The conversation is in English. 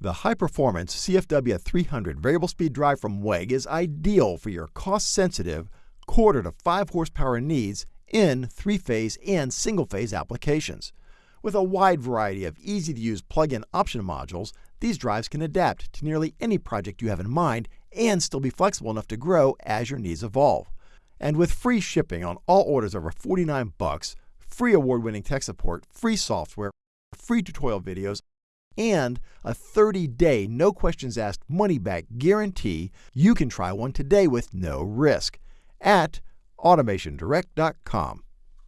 The high-performance CFW 300 variable speed drive from WEG is ideal for your cost-sensitive quarter to 5 horsepower needs in three-phase and single-phase applications. With a wide variety of easy-to-use plug-in option modules, these drives can adapt to nearly any project you have in mind and still be flexible enough to grow as your needs evolve. And with free shipping on all orders over 49 bucks, free award-winning tech support, free software, free tutorial videos, and a 30-day no questions asked money back guarantee, you can try one today with no risk at automationdirect.com.